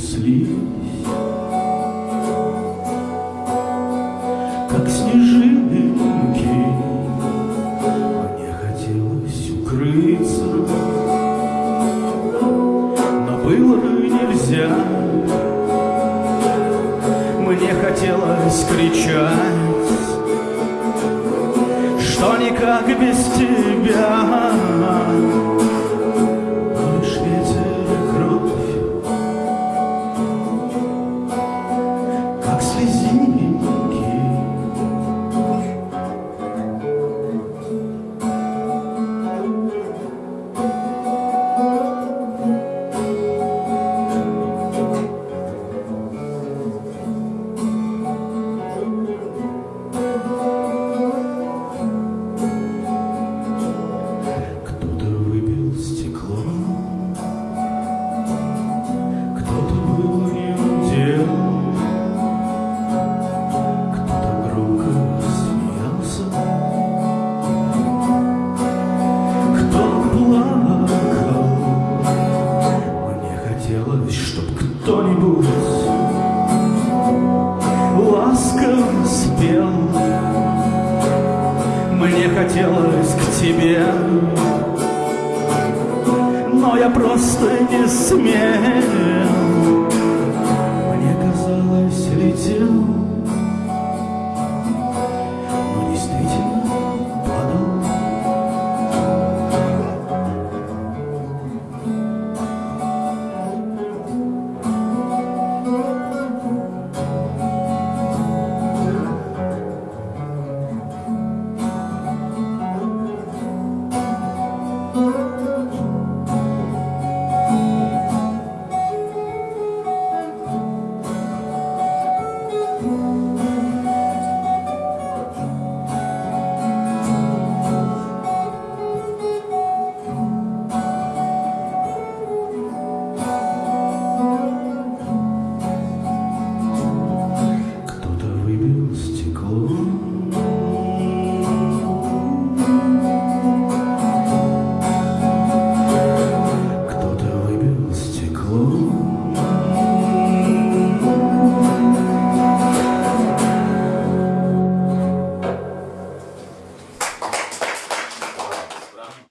неслись, как снежинки. Мне хотелось укрыться, но было нельзя. Мне хотелось кричать, что никак без тебя. Мне хотелось к тебе, но я просто не смел. Мне казалось, летел